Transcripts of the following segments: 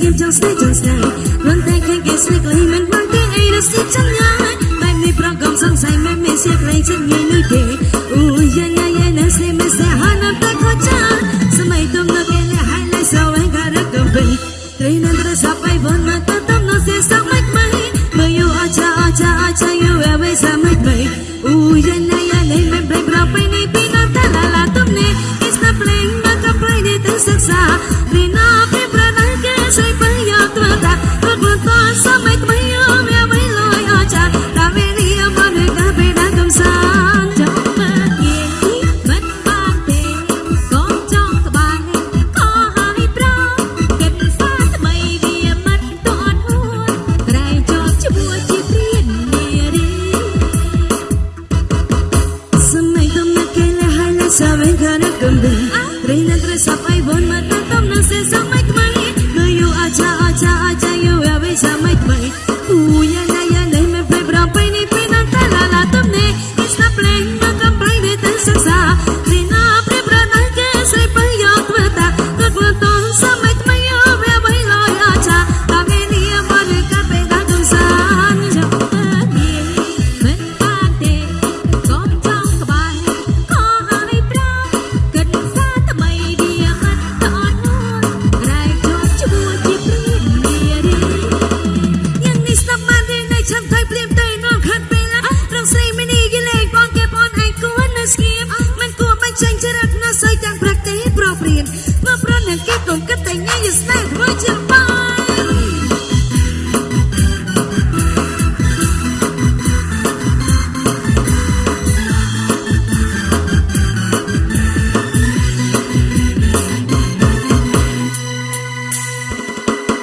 ស្ងៀមចង់ស្នេហ៍ចង់ស្នេហ៍លន់តែឃើញគេស្នេហ៍ក្លែងមិនបានគេអីរស់ទីចង់ញ៉ាយបែបនេះប្រកកំសង្ស័យមិនមានសៀកលែងចិត្តងាយនោះទេអូយ៉ា donde reina entre zapa y bon matando no se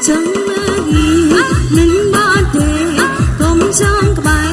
ចឹងមើលមិនបានទេកុំចង់ក្បែរ